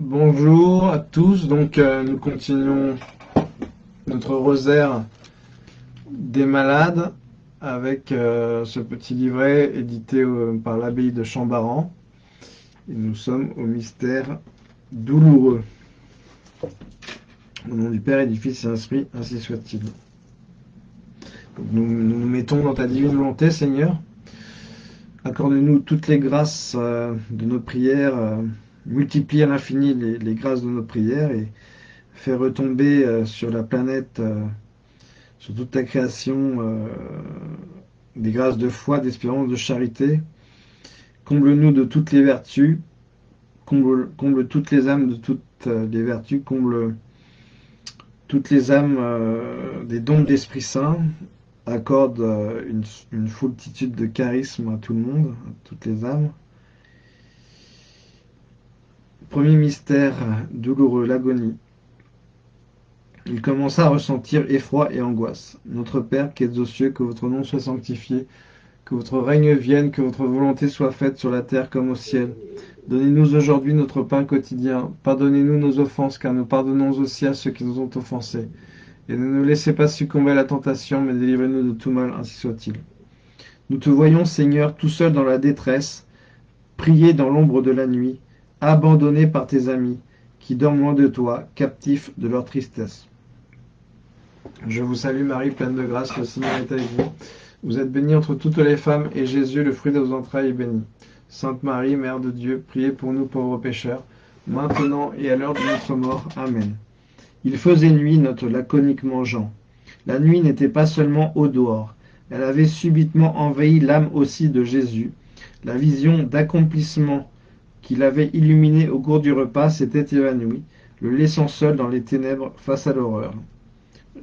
Bonjour à tous, donc euh, nous continuons notre rosaire des malades avec euh, ce petit livret édité euh, par l'abbaye de Chambaran. Et nous sommes au mystère douloureux. Au nom du Père et du Fils et Esprit, ainsi soit-il. Nous, nous mettons dans ta divine volonté, Seigneur. Accorde-nous toutes les grâces de nos prières multiplie à l'infini les, grâces de nos prières et fait retomber euh, sur la planète, euh, sur toute ta création, euh, des grâces de foi, d'espérance, de charité. Comble-nous de toutes les vertus, comble, toutes les âmes de toutes les vertus, comble toutes les âmes des dons de l'Esprit Saint, accorde une, une foultitude de charismes à tout le monde, à toutes les âmes. Premier mystère douloureux, l'agonie. Il commença à ressentir effroi et angoisse. Notre Père qui êtes aux cieux, que votre nom soit sanctifié, que votre règne vienne, que votre volonté soit faite sur la terre comme au ciel. Donnez-nous aujourd'hui notre pain quotidien. Pardonnez-nous nos offenses, car nous pardonnons aussi à ceux qui nous ont offensés. Et ne nous laissez pas succomber à la tentation, mais délivrez-nous de tout mal, ainsi soit-il. Nous te voyons, Seigneur, tout seul dans la détresse, prier dans l'ombre de la nuit abandonné par tes amis, qui dorment loin de toi, captifs de leur tristesse. Je vous salue Marie, pleine de grâce, le Seigneur est avec vous. Vous êtes bénie entre toutes les femmes, et Jésus, le fruit de vos entrailles, est béni. Sainte Marie, Mère de Dieu, priez pour nous pauvres pécheurs, maintenant et à l'heure de notre mort. Amen. Il faisait nuit, note laconiquement Jean. La nuit n'était pas seulement au dehors, elle avait subitement envahi l'âme aussi de Jésus. La vision d'accomplissement qu'il avait illuminé au cours du repas s'était évanoui, le laissant seul dans les ténèbres face à l'horreur.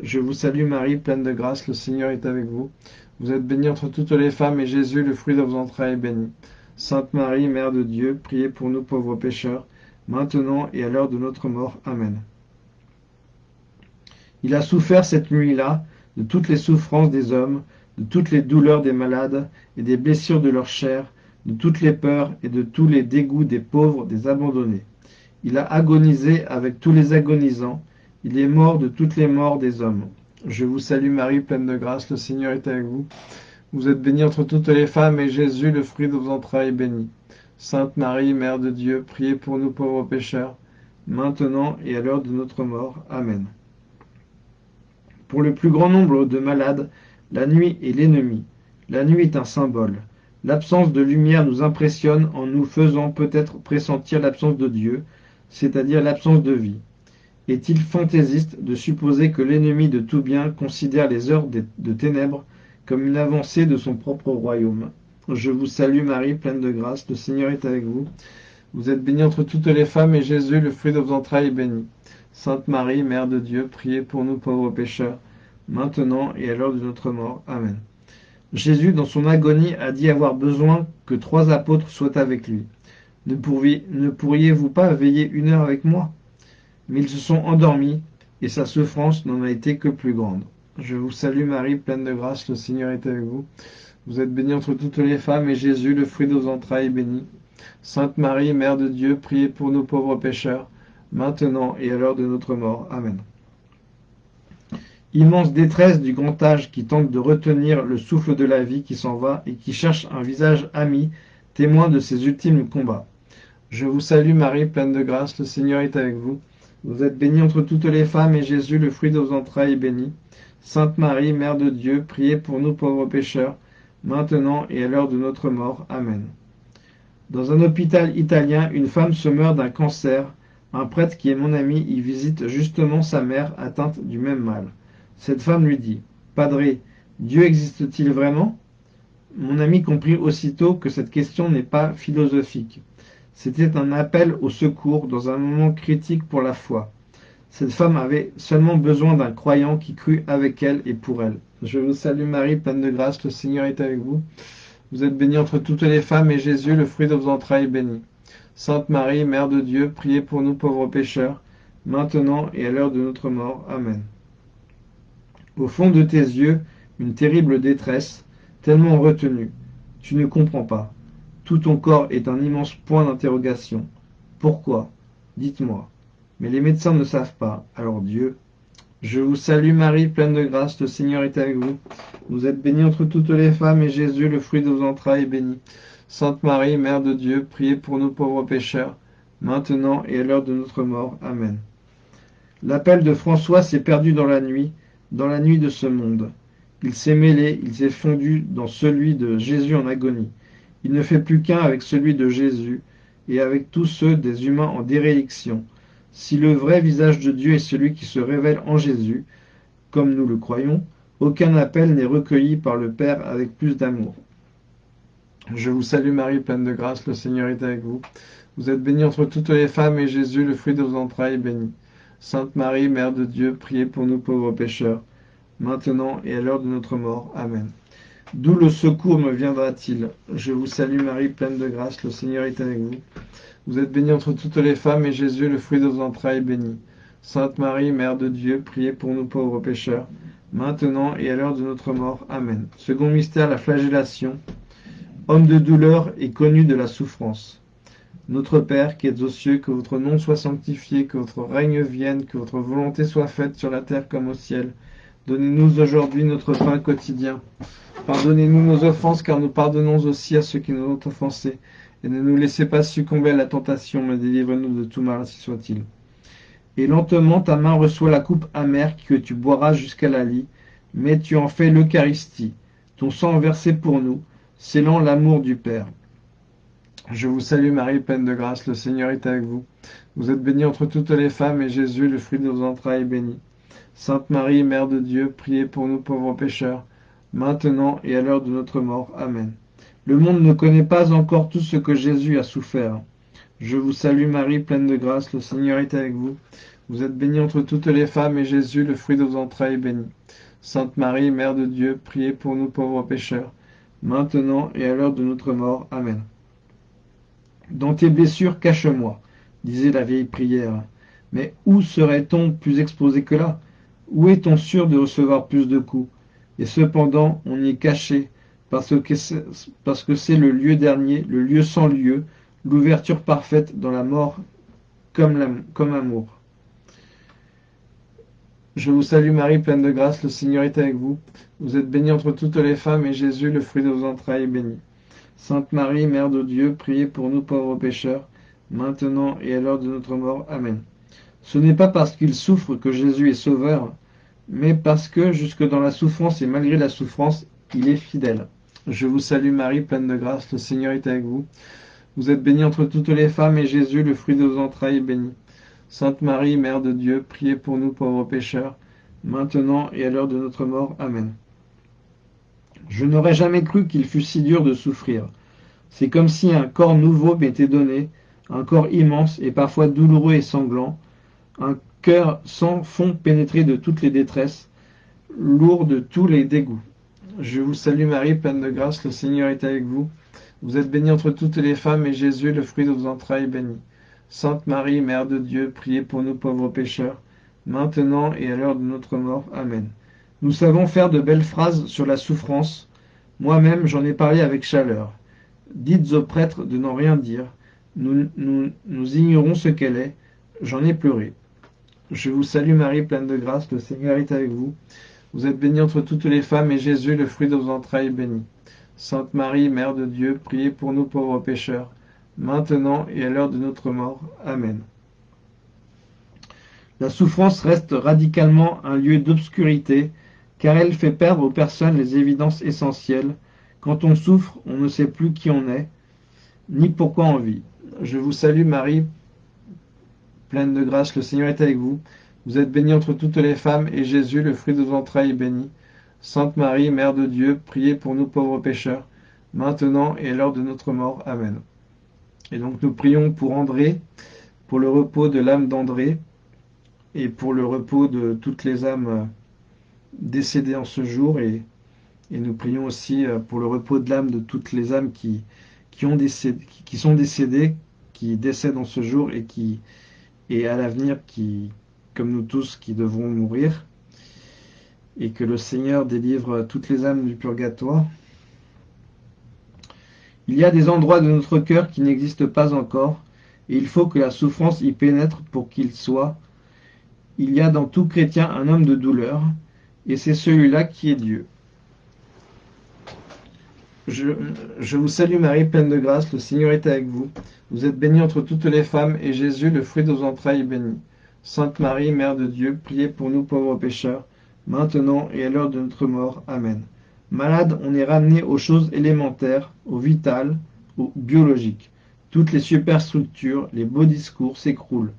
Je vous salue Marie, pleine de grâce, le Seigneur est avec vous. Vous êtes bénie entre toutes les femmes, et Jésus, le fruit de vos entrailles, est béni. Sainte Marie, Mère de Dieu, priez pour nous pauvres pécheurs, maintenant et à l'heure de notre mort. Amen. Il a souffert cette nuit-là de toutes les souffrances des hommes, de toutes les douleurs des malades et des blessures de leur chair, de toutes les peurs et de tous les dégoûts des pauvres, des abandonnés. Il a agonisé avec tous les agonisants, il est mort de toutes les morts des hommes. Je vous salue Marie, pleine de grâce, le Seigneur est avec vous. Vous êtes bénie entre toutes les femmes, et Jésus, le fruit de vos entrailles, est béni. Sainte Marie, Mère de Dieu, priez pour nous pauvres pécheurs, maintenant et à l'heure de notre mort. Amen. Pour le plus grand nombre de malades, la nuit est l'ennemi. La nuit est un symbole. L'absence de lumière nous impressionne en nous faisant peut-être pressentir l'absence de Dieu, c'est-à-dire l'absence de vie. Est-il fantaisiste de supposer que l'ennemi de tout bien considère les heures de ténèbres comme une avancée de son propre royaume? Je vous salue Marie, pleine de grâce, le Seigneur est avec vous. Vous êtes bénie entre toutes les femmes, et Jésus, le fruit de vos entrailles, est béni. Sainte Marie, Mère de Dieu, priez pour nous pauvres pécheurs, maintenant et à l'heure de notre mort. Amen. Jésus, dans son agonie, a dit avoir besoin que trois apôtres soient avec lui. Ne, pourriez-vous pas veiller une heure avec moi? Mais ils se sont endormis, et sa souffrance n'en a été que plus grande. Je vous salue Marie, pleine de grâce, le Seigneur est avec vous. Vous êtes bénie entre toutes les femmes, et Jésus, le fruit de vos entrailles, est béni. Sainte Marie, Mère de Dieu, priez pour nos pauvres pécheurs, maintenant et à l'heure de notre mort. Amen. Immense détresse du grand âge qui tente de retenir le souffle de la vie qui s'en va et qui cherche un visage ami, témoin de ses ultimes combats. Je vous salue Marie, pleine de grâce, le Seigneur est avec vous. Vous êtes bénie entre toutes les femmes, et Jésus, le fruit de vos entrailles, est béni. Sainte Marie, Mère de Dieu, priez pour nous pauvres pécheurs, maintenant et à l'heure de notre mort. Amen. Dans un hôpital italien, une femme se meurt d'un cancer. Un prêtre qui est mon ami y visite justement sa mère atteinte du même mal. Cette femme lui dit Padre, Dieu existe-t-il vraiment? Mon ami comprit aussitôt que cette question n'est pas philosophique. C'était un appel au secours dans un moment critique pour la foi. Cette femme avait seulement besoin d'un croyant qui crut avec elle et pour elle. Je vous salue Marie, pleine de grâce, le Seigneur est avec vous. Vous êtes bénie entre toutes les femmes, et Jésus, le fruit de vos entrailles, est béni. Sainte Marie, Mère de Dieu, priez pour nous pauvres pécheurs, maintenant et à l'heure de notre mort. Amen. Au fond de tes yeux, une terrible détresse, tellement retenue. Tu ne comprends pas. Tout ton corps est un immense point d'interrogation. Pourquoi? Dites-moi. Mais les médecins ne savent pas. Alors Dieu, je vous salue Marie, pleine de grâce, le Seigneur est avec vous. Vous êtes bénie entre toutes les femmes, et Jésus, le fruit de vos entrailles, est béni. Sainte Marie, Mère de Dieu, priez pour nous pauvres pécheurs, maintenant et à l'heure de notre mort. Amen. L'appel de François s'est perdu dans la nuit, dans la nuit de ce monde. Il s'est mêlé, il s'est fondu dans celui de Jésus en agonie. Il ne fait plus qu'un avec celui de Jésus et avec tous ceux des humains en déréliction. Si le vrai visage de Dieu est celui qui se révèle en Jésus, comme nous le croyons, aucun appel n'est recueilli par le Père avec plus d'amour. Je vous salue Marie, pleine de grâce, le Seigneur est avec vous. Vous êtes bénie entre toutes les femmes, et Jésus, le fruit de vos entrailles, est béni. Sainte Marie, Mère de Dieu, priez pour nous pauvres pécheurs, maintenant et à l'heure de notre mort. Amen. D'où le secours me viendra-t-il? Je vous salue Marie, pleine de grâce, le Seigneur est avec vous. Vous êtes bénie entre toutes les femmes, et Jésus, le fruit de vos entrailles, est béni. Sainte Marie, Mère de Dieu, priez pour nous pauvres pécheurs, maintenant et à l'heure de notre mort. Amen. Second mystère, la flagellation. Homme de douleur et connu de la souffrance. Notre Père qui êtes aux cieux, que votre nom soit sanctifié, que votre règne vienne, que votre volonté soit faite sur la terre comme au ciel. Donnez-nous aujourd'hui notre pain quotidien. Pardonnez-nous nos offenses, car nous pardonnons aussi à ceux qui nous ont offensés. Et ne nous laissez pas succomber à la tentation, mais délivrez-nous de tout mal, ainsi soit-il. Et lentement ta main reçoit la coupe amère que tu boiras jusqu'à la lie, mais tu en fais l'Eucharistie, ton sang versé pour nous, scellant l'amour du Père. Je vous salue Marie, pleine de grâce, le Seigneur est avec vous. Vous êtes bénie entre toutes les femmes, et Jésus, le fruit de vos entrailles, est béni. Sainte Marie, Mère de Dieu, priez pour nous pauvres pécheurs, maintenant et à l'heure de notre mort. Amen. Le monde ne connaît pas encore tout ce que Jésus a souffert. Je vous salue Marie, pleine de grâce, le Seigneur est avec vous. Vous êtes bénie entre toutes les femmes, et Jésus, le fruit de vos entrailles, est béni. Sainte Marie, Mère de Dieu, priez pour nous pauvres pécheurs, maintenant et à l'heure de notre mort. Amen. Dans tes blessures, cache-moi, disait la vieille prière. Mais où serait-on plus exposé que là? Où est-on sûr de recevoir plus de coups? Et cependant, on y est caché, parce que c'est le lieu dernier, le lieu sans lieu, l'ouverture parfaite dans la mort comme, comme amour. Je vous salue Marie, pleine de grâce, le Seigneur est avec vous. Vous êtes bénie entre toutes les femmes, et Jésus, le fruit de vos entrailles, est béni. Sainte Marie, Mère de Dieu, priez pour nous pauvres pécheurs, maintenant et à l'heure de notre mort. Amen. Ce n'est pas parce qu'il souffre que Jésus est sauveur, mais parce que, jusque dans la souffrance et malgré la souffrance, il est fidèle. Je vous salue Marie, pleine de grâce, le Seigneur est avec vous. Vous êtes bénie entre toutes les femmes, et Jésus, le fruit de vos entrailles, est béni. Sainte Marie, Mère de Dieu, priez pour nous pauvres pécheurs, maintenant et à l'heure de notre mort. Amen. Je n'aurais jamais cru qu'il fût si dur de souffrir. C'est comme si un corps nouveau m'était donné, un corps immense et parfois douloureux et sanglant, un cœur sans fond pénétré de toutes les détresses, lourd de tous les dégoûts. Je vous salue Marie, pleine de grâce, le Seigneur est avec vous. Vous êtes bénie entre toutes les femmes, et Jésus, le fruit de vos entrailles, est béni. Sainte Marie, Mère de Dieu, priez pour nous pauvres pécheurs, maintenant et à l'heure de notre mort. Amen. Nous savons faire de belles phrases sur la souffrance. Moi-même, j'en ai parlé avec chaleur. Dites aux prêtres de n'en rien dire. Nous, ignorons ce qu'elle est. J'en ai pleuré. Je vous salue Marie, pleine de grâce, le Seigneur est avec vous. Vous êtes bénie entre toutes les femmes, et Jésus, le fruit de vos entrailles, est béni. Sainte Marie, Mère de Dieu, priez pour nous pauvres pécheurs, maintenant et à l'heure de notre mort. Amen. La souffrance reste radicalement un lieu d'obscurité car elle fait perdre aux personnes les évidences essentielles. Quand on souffre, on ne sait plus qui on est, ni pourquoi on vit. Je vous salue Marie, pleine de grâce, le Seigneur est avec vous. Vous êtes bénie entre toutes les femmes, et Jésus, le fruit de vos entrailles, est béni. Sainte Marie, Mère de Dieu, priez pour nous pauvres pécheurs, maintenant et à l'heure de notre mort. Amen. Et donc nous prions pour André, pour le repos de l'âme d'André, et pour le repos de toutes les âmes décédés en ce jour et, nous prions aussi euh, pour le repos de l'âme de toutes les âmes qui, sont décédées, qui décèdent en ce jour et qui et à l'avenir qui, comme nous tous, qui devront mourir et que le Seigneur délivre toutes les âmes du purgatoire. Il y a des endroits de notre cœur qui n'existent pas encore et il faut que la souffrance y pénètre pour qu'il soit. Il y a dans tout chrétien un homme de douleur, et c'est celui-là qui est Dieu. Je, vous salue Marie, pleine de grâce, le Seigneur est avec vous. Vous êtes bénie entre toutes les femmes, et Jésus, le fruit de vos entrailles, est béni. Sainte Marie, Mère de Dieu, priez pour nous pauvres pécheurs, maintenant et à l'heure de notre mort. Amen. Malade, on est ramené aux choses élémentaires, au vital, au biologique. Toutes les superstructures, les beaux discours s'écroulent.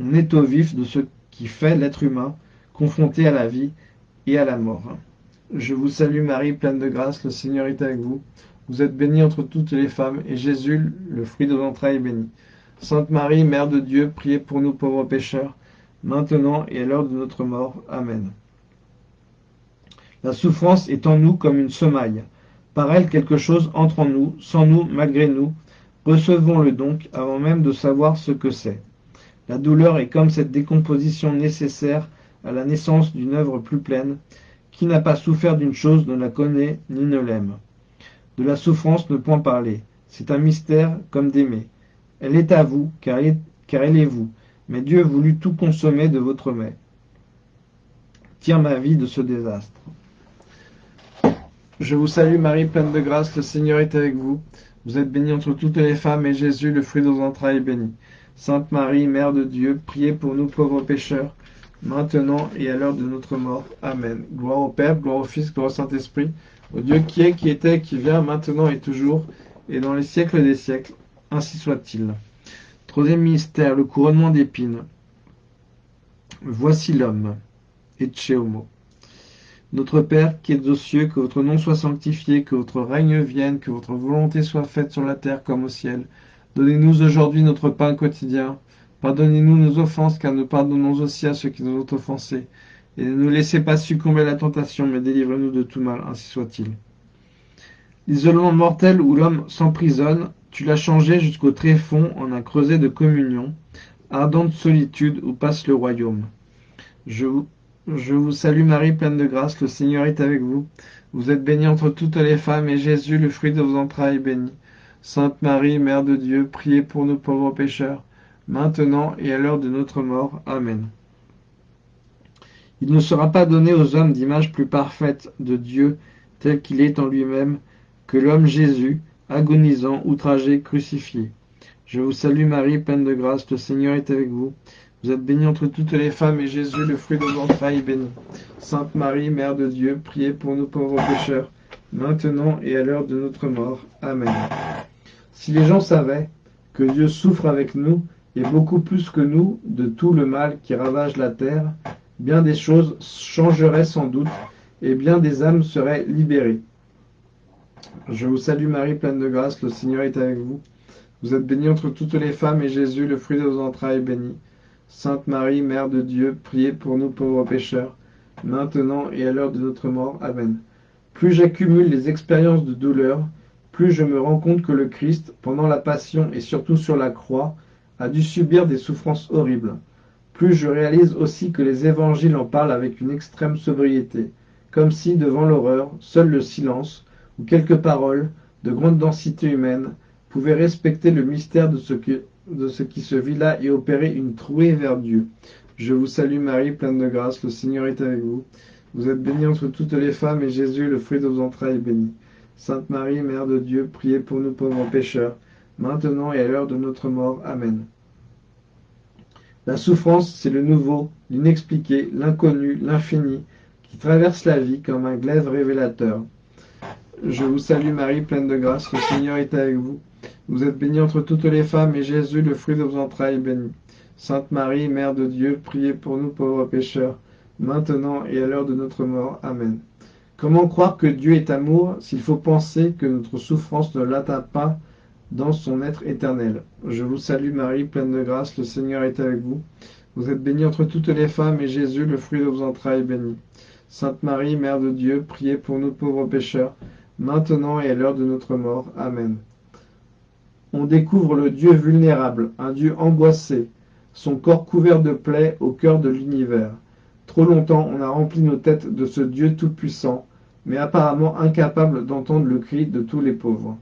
On est au vif de ce qui fait l'être humain, confronté à la vie et à la mort. Je vous salue Marie, pleine de grâce, le Seigneur est avec vous. Vous êtes bénie entre toutes les femmes, et Jésus, le fruit de vos entrailles, est béni. Sainte Marie, Mère de Dieu, priez pour nous pauvres pécheurs, maintenant et à l'heure de notre mort. Amen. La souffrance est en nous comme une semaille. Par elle, quelque chose entre en nous, sans nous, malgré nous. Recevons-le donc avant même de savoir ce que c'est. La douleur est comme cette décomposition nécessaire à la naissance d'une œuvre plus pleine. Qui n'a pas souffert d'une chose ne la connaît ni ne l'aime. De la souffrance ne point parler. C'est un mystère comme d'aimer. Elle est à vous, car elle est, vous mais Dieu voulut tout consommer de votre mets. Tire ma vie de ce désastre. Je vous salue Marie, pleine de grâce, le Seigneur est avec vous. Vous êtes bénie entre toutes les femmes, et Jésus, le fruit de vos entrailles, est béni. Sainte Marie, Mère de Dieu, priez pour nous pauvres pécheurs, maintenant et à l'heure de notre mort. Amen. Gloire au Père, gloire au Fils, gloire au Saint-Esprit, au Dieu qui est, qui était, qui vient, maintenant et toujours, et dans les siècles des siècles. Ainsi soit-il. Troisième mystère, le couronnement d'épines. Voici l'homme, et Homo. Notre Père qui es aux cieux, que votre nom soit sanctifié, que votre règne vienne, que votre volonté soit faite sur la terre comme au ciel. Donnez-nous aujourd'hui notre pain quotidien. Pardonnez-nous nos offenses, car nous pardonnons aussi à ceux qui nous ont offensés. Et ne nous laissez pas succomber à la tentation, mais délivrez-nous de tout mal, ainsi soit-il. L'isolement mortel où l'homme s'emprisonne tu l'as changé jusqu'au tréfonds en un creuset de communion, ardente solitude où passe le royaume. Je vous, je vous salue Marie, pleine de grâce, le Seigneur est avec vous. Vous êtes bénie entre toutes les femmes, et Jésus, le fruit de vos entrailles, est béni. Sainte Marie, Mère de Dieu, priez pour nous pauvres pécheurs, maintenant et à l'heure de notre mort. Amen. Il ne sera pas donné aux hommes d'image plus parfaite de Dieu, tel qu'il est en lui-même, que l'homme Jésus, agonisant, outragé, crucifié. Je vous salue Marie, pleine de grâce, le Seigneur est avec vous. Vous êtes bénie entre toutes les femmes, et Jésus, le fruit de vos entrailles, est béni. Sainte Marie, Mère de Dieu, priez pour nous pauvres pécheurs, maintenant et à l'heure de notre mort. Amen. Si les gens savaient que Dieu souffre avec nous, et beaucoup plus que nous, de tout le mal qui ravage la terre, bien des choses changeraient sans doute, et bien des âmes seraient libérées. Je vous salue Marie, pleine de grâce, le Seigneur est avec vous. Vous êtes bénie entre toutes les femmes, et Jésus, le fruit de vos entrailles, est béni. Sainte Marie, Mère de Dieu, priez pour nous pauvres pécheurs, maintenant et à l'heure de notre mort. Amen. Plus j'accumule les expériences de douleur, plus je me rends compte que le Christ, pendant la passion et surtout sur la croix, a dû subir des souffrances horribles. Plus je réalise aussi que les évangiles en parlent avec une extrême sobriété, comme si, devant l'horreur, seul le silence, ou quelques paroles de grande densité humaine pouvaient respecter le mystère de ce, qui se vit là et opérer une trouée vers Dieu. Je vous salue Marie, pleine de grâce, le Seigneur est avec vous. Vous êtes bénie entre toutes les femmes, et Jésus, le fruit de vos entrailles, est béni. Sainte Marie, Mère de Dieu, priez pour nous pauvres pécheurs, maintenant et à l'heure de notre mort. Amen. La souffrance, c'est le nouveau, l'inexpliqué, l'inconnu, l'infini, qui traverse la vie comme un glaive révélateur. Je vous salue Marie, pleine de grâce, le Seigneur est avec vous. Vous êtes bénie entre toutes les femmes, et Jésus, le fruit de vos entrailles, est béni. Sainte Marie, Mère de Dieu, priez pour nous pauvres pécheurs, maintenant et à l'heure de notre mort. Amen. Comment croire que Dieu est amour s'il faut penser que notre souffrance ne l'atteint pas dans son être éternel Je vous salue Marie, pleine de grâce, le Seigneur est avec vous. Vous êtes bénie entre toutes les femmes, et Jésus, le fruit de vos entrailles, est béni. Sainte Marie, Mère de Dieu, priez pour nous pauvres pécheurs, maintenant et à l'heure de notre mort. Amen. On découvre le Dieu vulnérable, un Dieu angoissé, son corps couvert de plaies au cœur de l'univers. Trop longtemps on a rempli nos têtes de ce Dieu tout-puissant, mais apparemment incapable d'entendre le cri de tous les pauvres.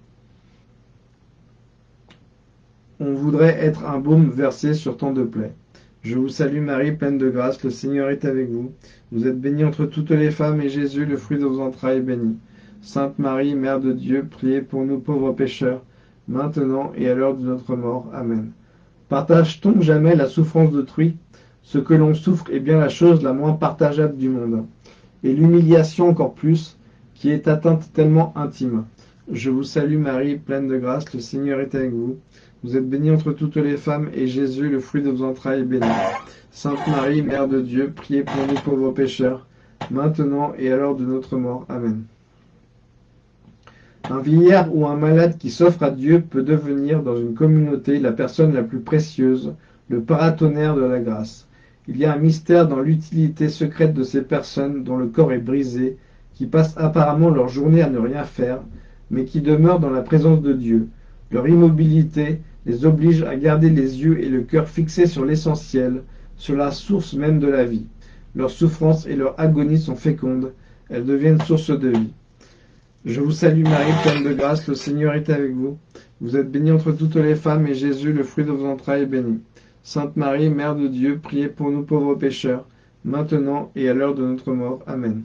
On voudrait être un baume versé sur tant de plaies. Je vous salue Marie, pleine de grâce, le Seigneur est avec vous. Vous êtes bénie entre toutes les femmes, et Jésus, le fruit de vos entrailles, est béni. Sainte Marie, Mère de Dieu, priez pour nous pauvres pécheurs, maintenant et à l'heure de notre mort. Amen. Partage-t-on jamais la souffrance d'autrui? Ce que l'on souffre est bien la chose la moins partageable du monde. Et l'humiliation encore plus, qui est atteinte tellement intime. Je vous salue Marie, pleine de grâce, le Seigneur est avec vous. Vous êtes bénie entre toutes les femmes, et Jésus, le fruit de vos entrailles, est béni. Sainte Marie, Mère de Dieu, priez pour nous pauvres pécheurs, maintenant et à l'heure de notre mort. Amen. Un vieillard ou un malade qui s'offre à Dieu peut devenir dans une communauté la personne la plus précieuse, le paratonnerre de la grâce. Il y a un mystère dans l'utilité secrète de ces personnes dont le corps est brisé, qui passent apparemment leur journée à ne rien faire, mais qui demeurent dans la présence de Dieu. Leur immobilité les oblige à garder les yeux et le cœur fixés sur l'essentiel, sur la source même de la vie. Leurs souffrances et leur agonie sont fécondes, elles deviennent source de vie. Je vous salue Marie, pleine de grâce, le Seigneur est avec vous. Vous êtes bénie entre toutes les femmes, et Jésus, le fruit de vos entrailles, est béni. Sainte Marie, Mère de Dieu, priez pour nous pauvres pécheurs, maintenant et à l'heure de notre mort. Amen.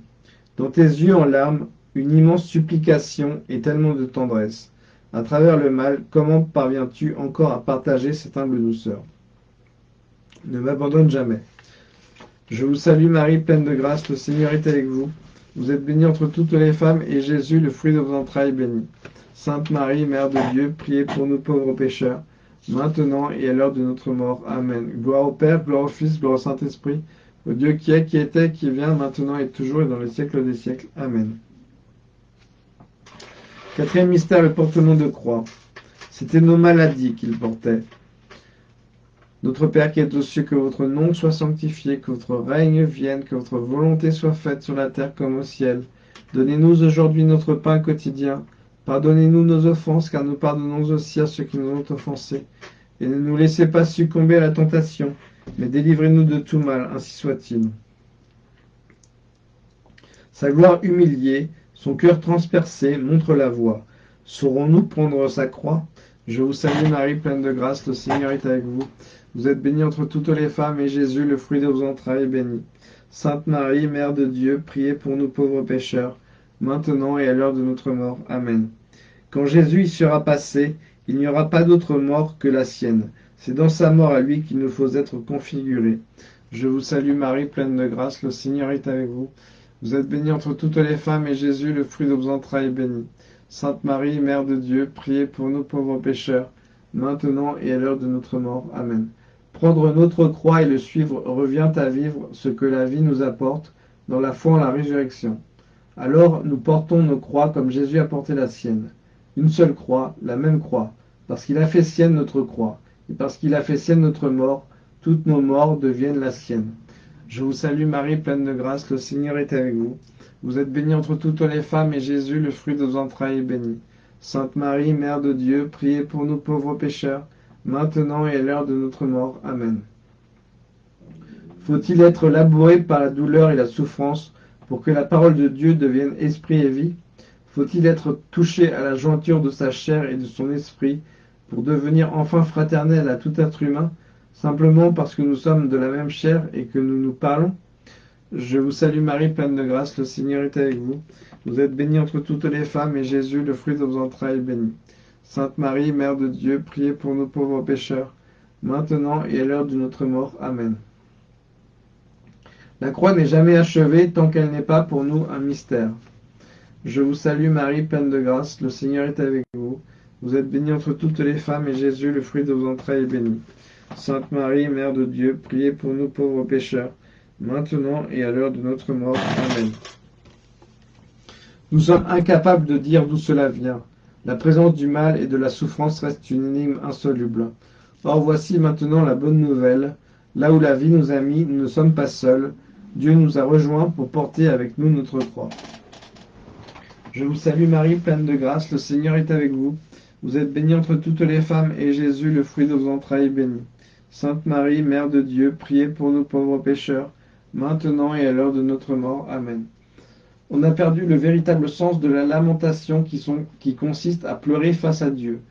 Dans tes yeux en larmes, une immense supplication et tellement de tendresse. À travers le mal, comment parviens-tu encore à partager cette humble douceur? Ne m'abandonne jamais. Je vous salue Marie, pleine de grâce, le Seigneur est avec vous. Vous êtes bénie entre toutes les femmes, et Jésus, le fruit de vos entrailles, est béni. Sainte Marie, Mère de Dieu, priez pour nous pauvres pécheurs, maintenant et à l'heure de notre mort. Amen. Gloire au Père, gloire au Fils, gloire au Saint-Esprit, au Dieu qui est, qui était, qui vient, maintenant et toujours et dans les siècles des siècles. Amen. Quatrième mystère, le portement de croix. C'était nos maladies qu'il portait. Notre Père qui est aux cieux, que votre nom soit sanctifié, que votre règne vienne, que votre volonté soit faite sur la terre comme au ciel. Donnez-nous aujourd'hui notre pain quotidien. Pardonnez-nous nos offenses, car nous pardonnons aussi à ceux qui nous ont offensés. Et ne nous laissez pas succomber à la tentation, mais délivrez-nous de tout mal, ainsi soit-il. Sa gloire humiliée, son cœur transpercé montre la voie. Saurons-nous prendre sa croix? Je vous salue Marie, pleine de grâce, le Seigneur est avec vous. Vous êtes bénie entre toutes les femmes, et Jésus, le fruit de vos entrailles, est béni. Sainte Marie, Mère de Dieu, priez pour nous pauvres pécheurs, maintenant et à l'heure de notre mort. Amen. Quand Jésus y sera passé, il n'y aura pas d'autre mort que la sienne. C'est dans sa mort à lui qu'il nous faut être configurés. Je vous salue Marie, pleine de grâce, le Seigneur est avec vous. Vous êtes bénie entre toutes les femmes, et Jésus, le fruit de vos entrailles, est béni. Sainte Marie, Mère de Dieu, priez pour nous pauvres pécheurs, maintenant et à l'heure de notre mort. Amen. Prendre notre croix et le suivre revient à vivre ce que la vie nous apporte dans la foi en la résurrection. Alors nous portons nos croix comme Jésus a porté la sienne. Une seule croix, la même croix, parce qu'il a fait sienne notre croix, et parce qu'il a fait sienne notre mort, toutes nos morts deviennent la sienne. Je vous salue Marie, pleine de grâce, le Seigneur est avec vous. Vous êtes bénie entre toutes les femmes, et Jésus, le fruit de vos entrailles, est béni. Sainte Marie, Mère de Dieu, priez pour nous pauvres pécheurs, maintenant et à l'heure de notre mort. Amen. Faut-il être labouré par la douleur et la souffrance pour que la parole de Dieu devienne esprit et vie? Faut-il être touché à la jointure de sa chair et de son esprit pour devenir enfin fraternel à tout être humain, simplement parce que nous sommes de la même chair et que nous nous parlons Je vous salue Marie, pleine de grâce, le Seigneur est avec vous. Vous êtes bénie entre toutes les femmes, et Jésus, le fruit de vos entrailles, est béni. Sainte Marie, Mère de Dieu, priez pour nous pauvres pécheurs, maintenant et à l'heure de notre mort. Amen. La croix n'est jamais achevée tant qu'elle n'est pas pour nous un mystère. Je vous salue Marie, pleine de grâce, le Seigneur est avec vous. Vous êtes bénie entre toutes les femmes, et Jésus, le fruit de vos entrailles, est béni. Sainte Marie, Mère de Dieu, priez pour nous pauvres pécheurs, maintenant et à l'heure de notre mort. Amen. Nous sommes incapables de dire d'où cela vient. La présence du mal et de la souffrance reste une énigme insoluble. Or voici maintenant la bonne nouvelle. Là où la vie nous a mis, nous ne sommes pas seuls. Dieu nous a rejoints pour porter avec nous notre croix. Je vous salue Marie, pleine de grâce, le Seigneur est avec vous. Vous êtes bénie entre toutes les femmes, et Jésus, le fruit de vos entrailles, est béni. Sainte Marie, Mère de Dieu, priez pour nous pauvres pécheurs, maintenant et à l'heure de notre mort. Amen. On a perdu le véritable sens de la lamentation qui, qui consiste à pleurer face à Dieu.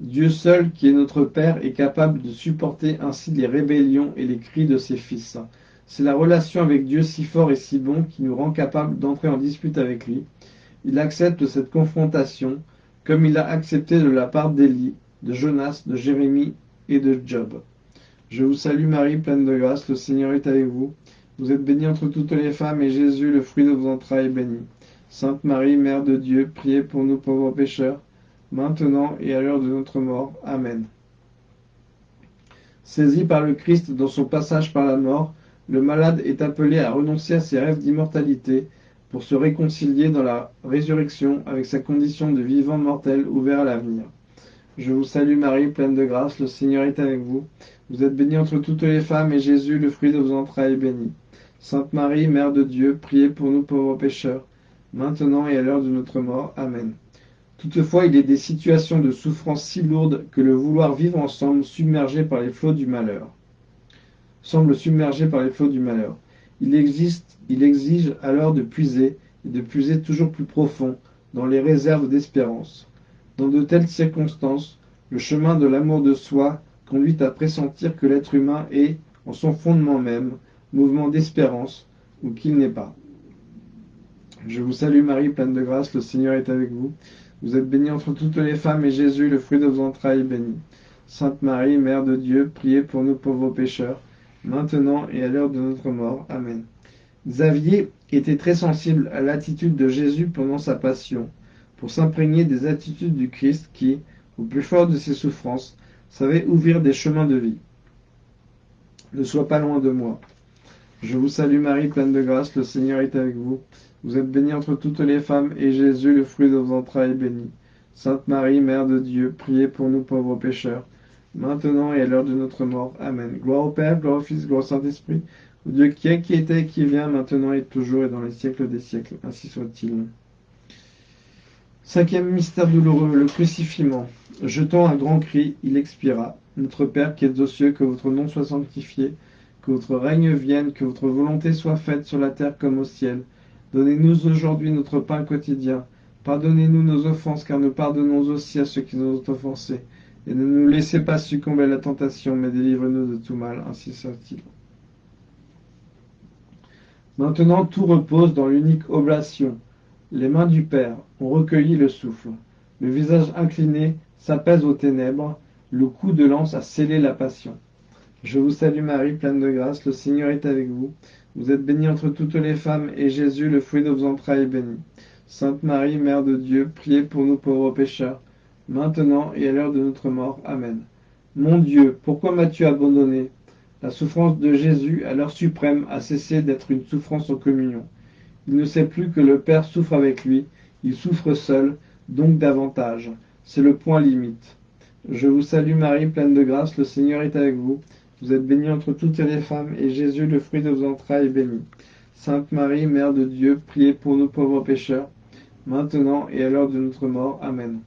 Dieu seul, qui est notre Père, est capable de supporter ainsi les rébellions et les cris de ses fils. C'est la relation avec Dieu si fort et si bon qui nous rend capable d'entrer en dispute avec lui. Il accepte cette confrontation, comme il a accepté de la part d'Élie, de Jonas, de Jérémie et de Job. Je vous salue Marie, pleine de grâce, le Seigneur est avec vous. Vous êtes bénie entre toutes les femmes, et Jésus, le fruit de vos entrailles, est béni. Sainte Marie, Mère de Dieu, priez pour nous pauvres pécheurs, maintenant et à l'heure de notre mort. Amen. Saisi par le Christ dans son passage par la mort, le malade est appelé à renoncer à ses rêves d'immortalité pour se réconcilier dans la résurrection avec sa condition de vivant mortel ouvert à l'avenir. Je vous salue Marie, pleine de grâce, le Seigneur est avec vous. Vous êtes bénie entre toutes les femmes, et Jésus, le fruit de vos entrailles, est béni. Sainte Marie, Mère de Dieu, priez pour nous pauvres pécheurs, maintenant et à l'heure de notre mort. Amen. Toutefois, il est des situations de souffrance si lourdes que le vouloir vivre ensemble, submergé par les flots du malheur, semble submergé par les flots du malheur. Il existe, il exige alors de puiser, et de puiser toujours plus profond, dans les réserves d'espérance. Dans de telles circonstances, le chemin de l'amour de soi conduit à pressentir que l'être humain est, en son fondement même, mouvement d'espérance, ou qu'il n'est pas. Je vous salue Marie, pleine de grâce, le Seigneur est avec vous. Vous êtes bénie entre toutes les femmes, et Jésus, le fruit de vos entrailles, est béni. Sainte Marie, Mère de Dieu, priez pour nous pauvres pécheurs, maintenant et à l'heure de notre mort. Amen. Xavier était très sensible à l'attitude de Jésus pendant sa passion pour s'imprégner des attitudes du Christ qui, au plus fort de ses souffrances, savait ouvrir des chemins de vie. Ne sois pas loin de moi. Je vous salue Marie, pleine de grâce, le Seigneur est avec vous. Vous êtes bénie entre toutes les femmes, et Jésus, le fruit de vos entrailles, est béni. Sainte Marie, Mère de Dieu, priez pour nous pauvres pécheurs, maintenant et à l'heure de notre mort. Amen. Gloire au Père, gloire au Fils, gloire au Saint-Esprit, au Dieu qui est, qui était, qui vient, maintenant et toujours, et dans les siècles des siècles. Ainsi soit-il. Cinquième mystère douloureux, le crucifiement. Jetant un grand cri, il expira. Notre Père qui êtes aux cieux, que votre nom soit sanctifié, que votre règne vienne, que votre volonté soit faite sur la terre comme au ciel. Donnez-nous aujourd'hui notre pain quotidien. Pardonnez-nous nos offenses, car nous pardonnons aussi à ceux qui nous ont offensés. Et ne nous laissez pas succomber à la tentation, mais délivrez-nous de tout mal, ainsi soit-il. Maintenant tout repose dans l'unique oblation, les mains du Père ont recueilli le souffle. Le visage incliné s'apaise aux ténèbres. Le coup de lance a scellé la passion. Je vous salue Marie, pleine de grâce, le Seigneur est avec vous. Vous êtes bénie entre toutes les femmes, et Jésus, le fruit de vos entrailles, est béni. Sainte Marie, Mère de Dieu, priez pour nous pauvres pécheurs, maintenant et à l'heure de notre mort. Amen. Mon Dieu, pourquoi m'as-tu abandonné? La souffrance de Jésus, à l'heure suprême, a cessé d'être une souffrance en communion. Il ne sait plus que le Père souffre avec lui, il souffre seul, donc davantage. C'est le point limite. Je vous salue Marie, pleine de grâce, le Seigneur est avec vous. Vous êtes bénie entre toutes les femmes, et Jésus, le fruit de vos entrailles, est béni. Sainte Marie, Mère de Dieu, priez pour nous pauvres pécheurs, maintenant et à l'heure de notre mort. Amen.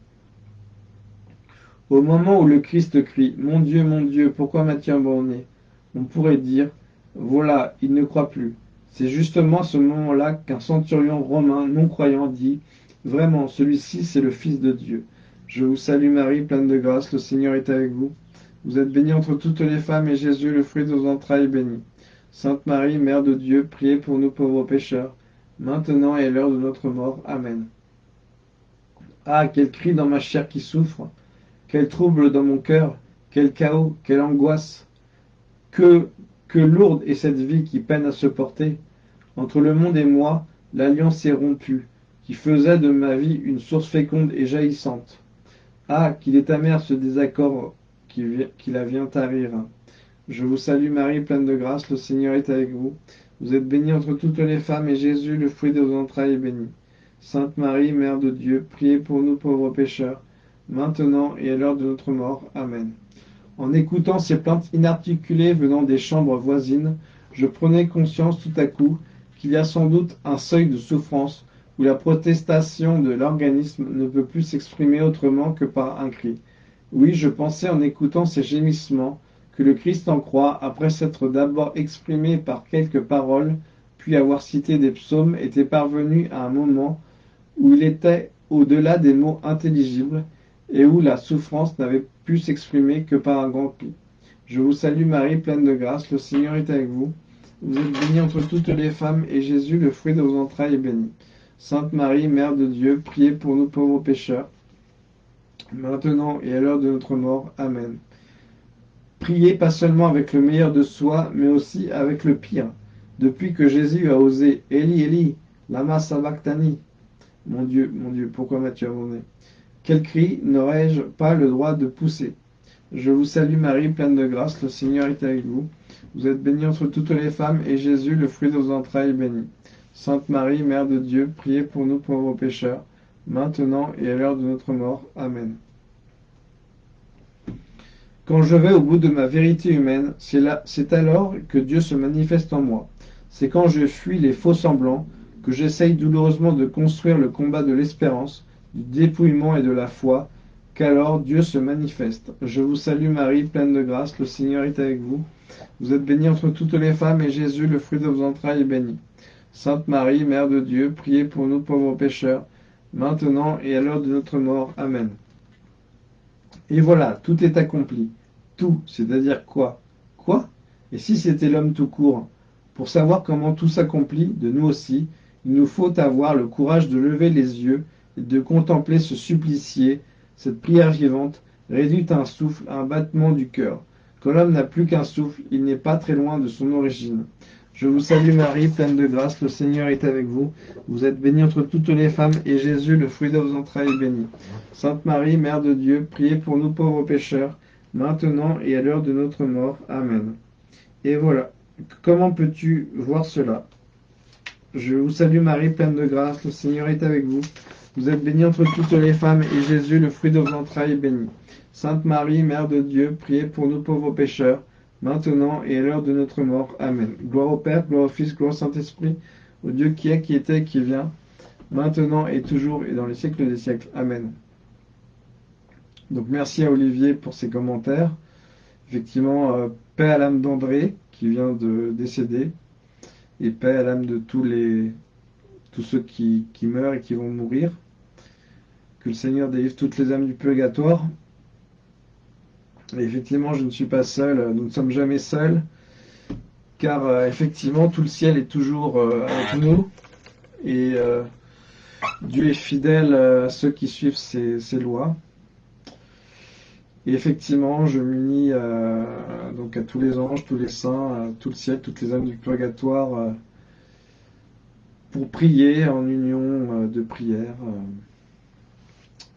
Au moment où le Christ crie Mon Dieu, mon Dieu, pourquoi m'as-tu abandonné On pourrait dire Voilà, il ne croit plus. C'est justement à ce moment-là qu'un centurion romain non-croyant dit Vraiment, celui-ci, c'est le Fils de Dieu. Je vous salue Marie, pleine de grâce, le Seigneur est avec vous. Vous êtes bénie entre toutes les femmes, et Jésus, le fruit de vos entrailles, est béni. Sainte Marie, Mère de Dieu, priez pour nous pauvres pécheurs, maintenant et à l'heure de notre mort. Amen. Ah, quel cri dans ma chair qui souffre, quel trouble dans mon cœur, quel chaos, quelle angoisse. Que, que lourde est cette vie qui peine à se porter. Entre le monde et moi, l'alliance est rompue, qui faisait de ma vie une source féconde et jaillissante. Ah, qu'il est amer ce désaccord qui, qui la vient tarir. Je vous salue Marie, pleine de grâce, le Seigneur est avec vous. Vous êtes bénie entre toutes les femmes, et Jésus, le fruit de vos entrailles, est béni. Sainte Marie, Mère de Dieu, priez pour nous pauvres pécheurs, maintenant et à l'heure de notre mort. Amen. En écoutant ces plaintes inarticulées venant des chambres voisines, je prenais conscience tout à coup qu'il y a sans doute un seuil de souffrance où la protestation de l'organisme ne peut plus s'exprimer autrement que par un cri. Oui, je pensais en écoutant ces gémissements que le Christ en croix, après s'être d'abord exprimé par quelques paroles, puis avoir cité des psaumes, était parvenu à un moment où il était au-delà des mots intelligibles, et où la souffrance n'avait pu s'exprimer que par un grand cri. Je vous salue Marie, pleine de grâce, le Seigneur est avec vous. Vous êtes bénie entre toutes les femmes, et Jésus, le fruit de vos entrailles, est béni. Sainte Marie, Mère de Dieu, priez pour nous pauvres pécheurs, maintenant et à l'heure de notre mort. Amen. Priez pas seulement avec le meilleur de soi, mais aussi avec le pire. Depuis que Jésus a osé Eli, Eli, lama sabachthani. Mon Dieu, mon Dieu, pourquoi m'as-tu abandonné? Quel cri n'aurais-je pas le droit de pousser? Je vous salue Marie, pleine de grâce, le Seigneur est avec vous. Vous êtes bénie entre toutes les femmes, et Jésus, le fruit de vos entrailles, est béni. Sainte Marie, Mère de Dieu, priez pour nous pauvres pécheurs, maintenant et à l'heure de notre mort. Amen. Quand je vais au bout de ma vérité humaine, c'est alors que Dieu se manifeste en moi. C'est quand je fuis les faux semblants, que j'essaye douloureusement de construire le combat de l'espérance, du dépouillement et de la foi, qu'alors Dieu se manifeste. Je vous salue Marie, pleine de grâce, le Seigneur est avec vous. Vous êtes bénie entre toutes les femmes, et Jésus, le fruit de vos entrailles, est béni. Sainte Marie, Mère de Dieu, priez pour nous pauvres pécheurs, maintenant et à l'heure de notre mort. Amen. Et voilà, tout est accompli. Tout, c'est-à-dire quoi? Quoi? Et si c'était l'homme tout court? Pour savoir comment tout s'accomplit, de nous aussi, il nous faut avoir le courage de lever les yeux de contempler ce supplicié, cette prière vivante, réduite à un souffle, à un battement du cœur. Quand l'homme n'a plus qu'un souffle, il n'est pas très loin de son origine. Je vous salue Marie, pleine de grâce, le Seigneur est avec vous. Vous êtes bénie entre toutes les femmes, et Jésus, le fruit de vos entrailles, est béni. Sainte Marie, Mère de Dieu, priez pour nous pauvres pécheurs, maintenant et à l'heure de notre mort. Amen. Et voilà. Comment peux-tu voir cela? Je vous salue Marie, pleine de grâce, le Seigneur est avec vous. Vous êtes bénie entre toutes les femmes, et Jésus, le fruit de vos entrailles, est béni. Sainte Marie, Mère de Dieu, priez pour nous pauvres pécheurs, maintenant et à l'heure de notre mort. Amen. Gloire au Père, gloire au Fils, gloire au Saint-Esprit, au Dieu qui est, qui était, qui vient, maintenant et toujours et dans les siècles des siècles. Amen. Donc merci à Olivier pour ses commentaires. Effectivement, euh, paix à l'âme d'André qui vient de décéder et paix à l'âme de tous les tous ceux qui, qui meurent et qui vont mourir. Que le Seigneur délivre toutes les âmes du purgatoire effectivement, je ne suis pas seul, nous ne sommes jamais seuls, car euh, effectivement, tout le ciel est toujours euh, avec nous, et euh, Dieu est fidèle à ceux qui suivent ses, lois. Et effectivement, je m'unis donc à tous les anges, tous les saints, tout le ciel, toutes les âmes du purgatoire, pour prier en union de prière.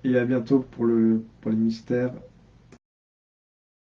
Et à bientôt pour, le, pour les mystères